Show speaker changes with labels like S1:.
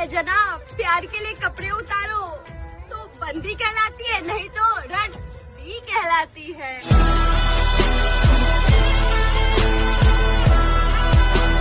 S1: है, जनाब। प्यार के लिए कपड़े उतारो। तो बंदी कहलाती है, नहीं तो रन दी कहलाती है।